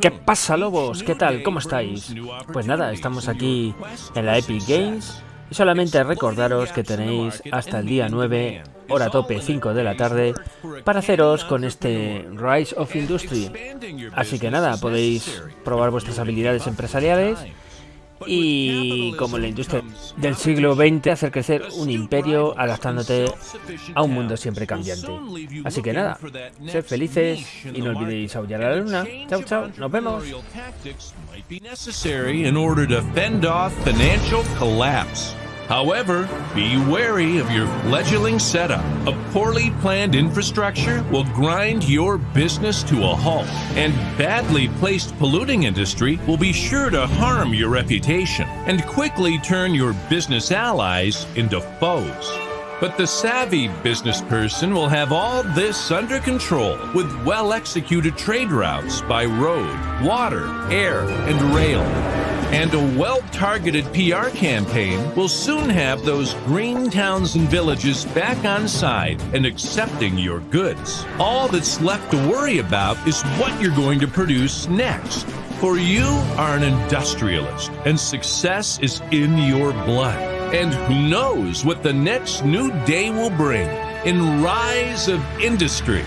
¿Qué pasa, lobos? ¿Qué tal? ¿Cómo estáis? Pues nada, estamos aquí en la Epic Games y solamente recordaros que tenéis hasta el día 9, hora tope 5 de la tarde, para haceros con este Rise of Industry. Así que nada, podéis probar vuestras habilidades empresariales y como la industria del siglo XX hacer crecer un imperio adaptándote a un mundo siempre cambiante. Así que nada, sed felices y no olvidéis aullar a la luna. Chao, chao, nos vemos. However, be wary of your fledgling setup. A poorly planned infrastructure will grind your business to a halt, and badly placed polluting industry will be sure to harm your reputation and quickly turn your business allies into foes. But the savvy business person will have all this under control with well executed trade routes by road, water, air, and rail. And a well targeted PR campaign will soon have those green towns and villages back on side and accepting your goods. All that's left to worry about is what you're going to produce next. For you are an industrialist, and success is in your blood. And who knows what the next new day will bring in Rise of Industry.